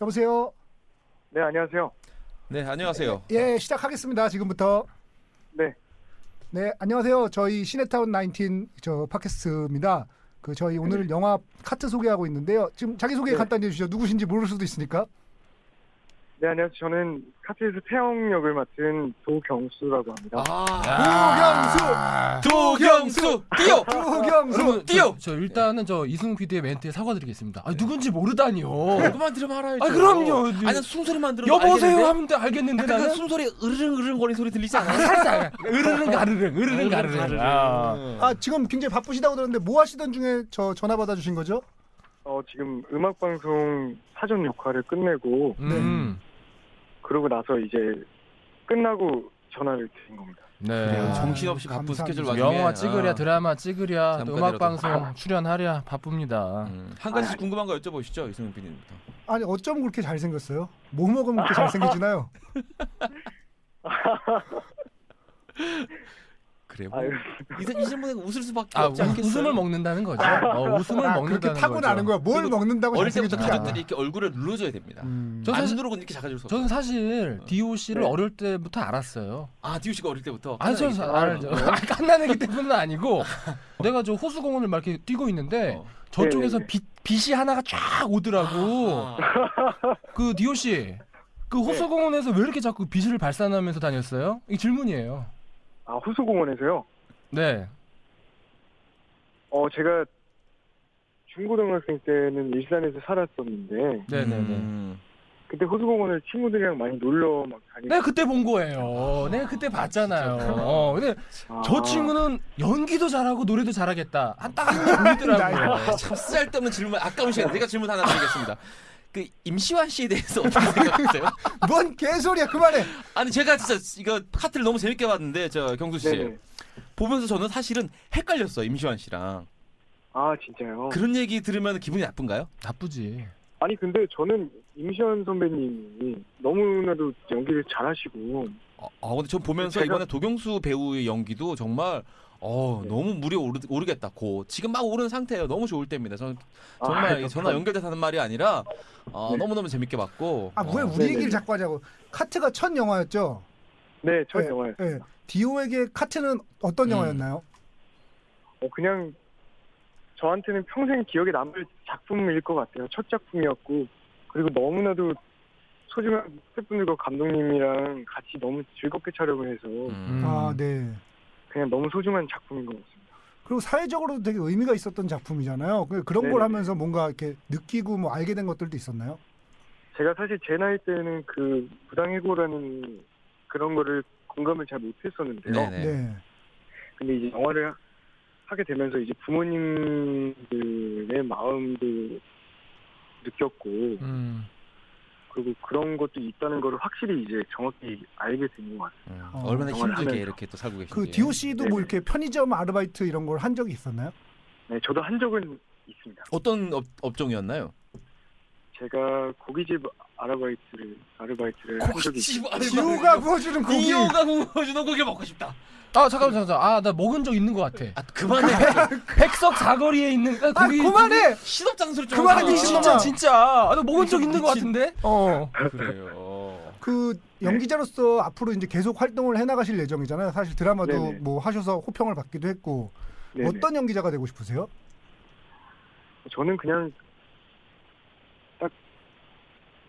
여보세요. 네, 안녕하세요. 네, 안녕하세요. 예, 시작하겠습니다. 지금부터. 네. 네, 안녕하세요. 저희 시네타운 19저 팟캐스트입니다. 그 저희 오늘 영화 카트 소개하고 있는데요. 지금 자기 소개 네. 간단히 해 주시죠. 누구신지 모를 수도 있으니까. 네, 안녕하세요. 저는 카트에서 태영 역을 맡은 도경수라고 합니다. 아, 도경수 뛰어. 도경수. 뛰어! 저, 저 일단은 저 이승훈 PD의 멘트에 사과드리겠습니다. 아 누군지 모르다니요. 그만 들으면 알아야죠. 아, 그럼요. 아니 숨소리만 들으면 여보세요 알겠는데? 하면 돼, 알겠는데 약간 그 나는 숨소리 으르릉 으르릉 거리는 소리 들리지 아, 않아요? 살짝 으르릉 가르릉 으르릉 가르릉. 아. 아, 지금 굉장히 바쁘시다고 들었는데 뭐 하시던 중에 저 전화 받아 주신 거죠? 어, 지금 음악 방송 사전 녹화를 끝내고 음. 그러고 나서 이제 끝나고 전화를 드린 겁니다. 네. 그래요. 아, 정신없이 바쁜 감사합니다. 스케줄 와중에 영화 찍으랴 아, 드라마 찍으랴 또 잠깐이라도. 음악 방송 출연하랴 바쁩니다. 음, 한 가지 궁금한 거 여쭤보시죠, 이승훈 PD님부터. 아니, 어쩜 그렇게 잘생겼어요? 뭐 먹으면 그렇게 잘생기지나요? 그래요. 아유, 이, 이 질문에 웃을 수밖에 아 없지 우- 않겠어요? 웃음을 먹는다는 거죠. 어, 웃음을 아, 먹는다는 그렇게 타고 나는 거죠. 거야. 뭘 먹는다고 어릴 때부터. 가족들이 이렇게 얼굴을 눌러줘야 됩니다. 음. 저안 사실- 누르고 이렇게 작아질 수 없어요. 저는 사실 D.O.C를 네. 어릴 때부터 알았어요. 아, 씨가 어릴 때부터. 아니 저 하나의 알죠. 있잖아요. 아, 때문은 아니고 내가 저 호수공원을 막 이렇게 뛰고 있는데 어. 저쪽에서 네네네. 빛 빛이 하나가 쫙 오더라고. 아, 그 디오 씨. 그 호수공원에서 왜 이렇게 자꾸 빛을 발산하면서 다녔어요? 이 질문이에요. 아, 호수공원에서요? 네. 어, 제가 중고등학생 때는 일산에서 살았었는데 네네네. 음. 그때 호수공원을 친구들이랑 많이 놀러 막 다니고 내가 그때 본 거예요. 내가 그때 봤잖아요. 어, 근데 아, 저 친구는 연기도 잘하고 노래도 잘하겠다. 한딱한 보이더라고요. 아, 참 쓸데없는 질문, 아까운 시간. 내가 질문 하나 드리겠습니다. 그 임시완 씨에 대해서 어떻게 생각하세요? 뭔 개소리야. 그만해. 아니 제가 진짜 이거 카트를 너무 재밌게 봤는데 저 경수 씨 네네. 보면서 저는 사실은 헷갈렸어요 임시완 씨랑 아, 진짜요? 그런 얘기 들으면 기분이 나쁜가요? 나쁘지. 아니 근데 저는 임시완 선배님이 너무나도 연기를 잘하시고 아, 아, 근데 전 보면서 제가- 이번에 도경수 배우의 연기도 정말 어 네. 너무 물이 오르, 오르겠다 고 지금 막 오르는 상태예요 너무 좋을 때입니다 저는 아, 정말 감사합니다. 전화 연결돼서 하는 말이 아니라 어, 네. 너무너무 재밌게 봤고 아, 왜 어, 우리. 얘기를 자꾸 하자고. 카트가 첫 영화였죠? 네, 첫 네, 영화였어요. 네. 디오에게 카트는 어떤 음. 영화였나요? 어, 그냥 저한테는 평생 기억에 남을 작품일 것 같아요. 첫 작품이었고 그리고 너무나도 소중한 스태프분들과 감독님이랑 같이 너무 즐겁게 촬영을 해서 음. 아, 네. 그냥 너무 소중한 작품인 것 같습니다. 그리고 사회적으로도 되게 의미가 있었던 작품이잖아요. 그- 그런 걸 네네. 하면서 뭔가 이렇게 느끼고 뭐 알게 된 것들도 있었나요? 제가 사실 제 나이 때는 그 부당해고라는 그런 거를 공감을 잘 못했었는데요. 네네. 네. 근데 이제 영화를 하게 되면서 이제 부모님들의 마음도 느꼈고 음. 그리고 그런 것도 있다는 거를 확실히 이제 정확히 알게 된 것 같아요. 음, 어. 얼마나 힘들게 하면서. 이렇게 또 살고 계신지 그 디오 씨도 뭐. 이렇게 편의점 아르바이트 이런 걸 한 적이 있었나요? 네, 저도 한 적은 있습니다. 어떤 업, 업종이었나요? 제가 고깃집 아르바이트를 아르바이트를 한 적이 있어요. 디오가 구워주는 고기. 디오가 구워주는 고기 먹고 싶다 아 잠깐만 잠깐만. 아나 먹은 적 있는 것 같아. 아 그만해 백석 사거리에 있는 아, 아, 거기 그만해. 신업 장소를 좀 그만해. 미친놈아. 진짜 진짜. 아, 나 먹은 적 있는 것. 같은데. 어. 그래요 그 연기자로서 앞으로 이제 계속 활동을 해 나가실 예정이잖아요. 사실 드라마도 네네. 뭐 하셔서 호평을 받기도 했고 네네. 어떤 연기자가 되고 싶으세요? 저는 그냥 딱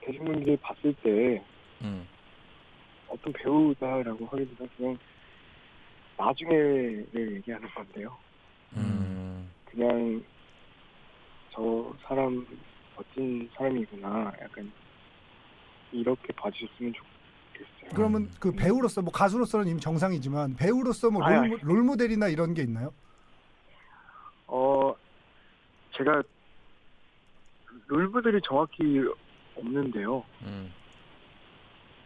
대중분들이 봤을 때 음. 어떤 배우다라고 하기보다 그냥 나중에를 얘기하는 건데요. 음. 그냥 저 사람 멋진 사람이구나. 약간 이렇게 봐주셨으면 좋겠어요. 그러면 그 배우로서 뭐 가수로서는 이미 정상이지만 배우로서 뭐 롤, 롤모델이나 이런 게 있나요? 어, 제가 롤브들이 정확히 없는데요. 음.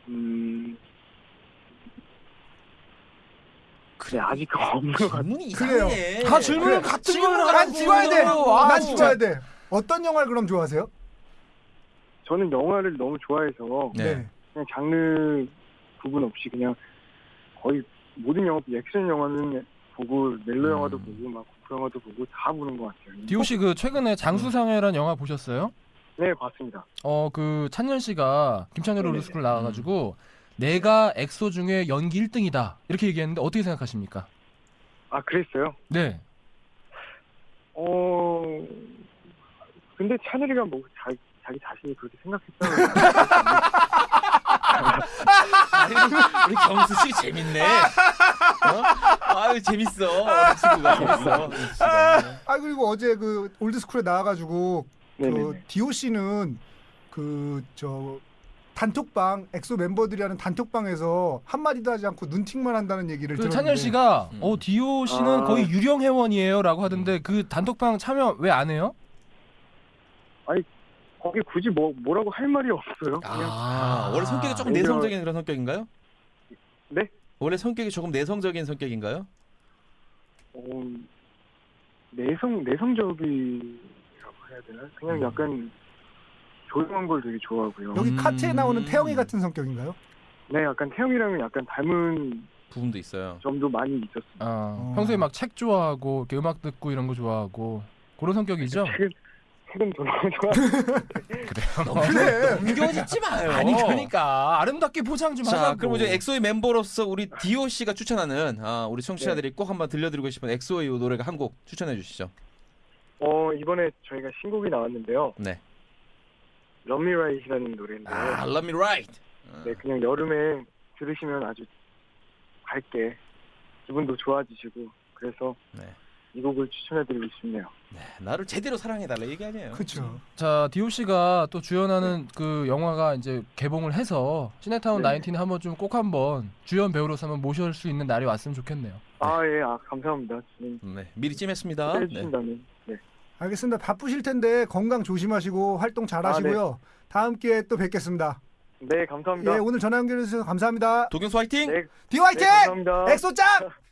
음, 그래 아직 없는 것 같아요. 질문이. 이상해. 다 질문을 그래. 같은 질문 걸 난. 죽어야 돼. 아, 난. 죽어야 돼. 어떤 영화를 그럼 좋아하세요? 저는 영화를 너무 좋아해서 네. 그냥 장르 구분 없이 그냥 거의 모든 영화, 액션 영화는 보고 멜로 영화도 음. 보고 막 공포 영화도 보고 다 보는 것 같아요. 디오 씨그 최근에 장수상회라는 영화 보셨어요? 네 봤습니다. 어 그 찬열 씨가 김찬열. 올드스쿨 나와가지고 내가 엑소 중에 연기 1등이다 이렇게 얘기했는데 어떻게 생각하십니까? 아 그랬어요? 네. 어 근데 찬열이가 뭐 자, 자기 자신이 그렇게 생각했다고 아유, 우리 경수 씨 재밌네. 어? 아유 재밌어. 친구가 재밌어. 아 그리고 어제 그 올드스쿨에 나와가지고 그 씨는 그 저 단톡방 엑소 멤버들이 하는 단톡방에서 한 마디도 하지 않고 눈팅만 한다는 얘기를 그 들었는데 찬열 씨가 음. 어 디오 씨는 아. 거의 유령 회원이에요라고 하던데 그 단톡방 참여 왜 안 해요? 거기 굳이 뭐 뭐라고 할 말이 없어요. 그냥 아, 원래 성격이 조금 오히려- 내성적인 그런 성격인가요? 네? 원래 성격이 조금 내성적인 성격인가요? 어, 내성 내성적이라고 해야 되나? 그냥 음. 약간 조용한 걸 되게 좋아하고요. 여기 음. 카트에 나오는 태영이 같은 성격인가요? 네, 약간 태영이랑은 약간 닮은 부분도 있어요. 점도 많이 있었어요. 아, 어. 평소에 막 책 좋아하고 이렇게 음악 듣고 이런 거 좋아하고 그런 성격이죠? 좋아. 그래. 넘겨짓지 마요. 아니 그러니까 아름답게 포장 좀 자, 하자고. 그럼 이제 엑소의 멤버로서 우리 디오 씨가 추천하는 아, 우리 청취자들이 꼭 한번 들려드리고 싶은 엑소의 이 노래가 한 곡 추천해 주시죠. 어 이번에 저희가 신곡이 나왔는데요. 네. Love Me Right이라는 노래인데요. 아, Love Me Right. 어, 네, 그냥 여름에 들으시면 아주 밝게 기분도 좋아지시고 그래서 네. 이 곡을 추천해드리고 싶네요. 네, 나를 제대로 사랑해달라 얘기 아니에요. 그렇죠. 자 디오 씨가 또 주연하는 그 영화가 이제 개봉을 해서 시네타운 네. 19 한번 좀 꼭 한번 주연 배우로서 한번 모실 수 있는 날이 왔으면 좋겠네요. 아 예, 아 감사합니다. 진행 네, 미리 찜했습니다. 네. 해주신다면. 네. 알겠습니다. 바쁘실 텐데 건강 조심하시고 활동 잘하시고요. 다음 기회에 또 뵙겠습니다. 네, 감사합니다. 예, 오늘 전화 연결해 주셔서 감사합니다. 도경수 화이팅! 네, 디오 화이팅! 네, 감사합니다. 엑소 짱!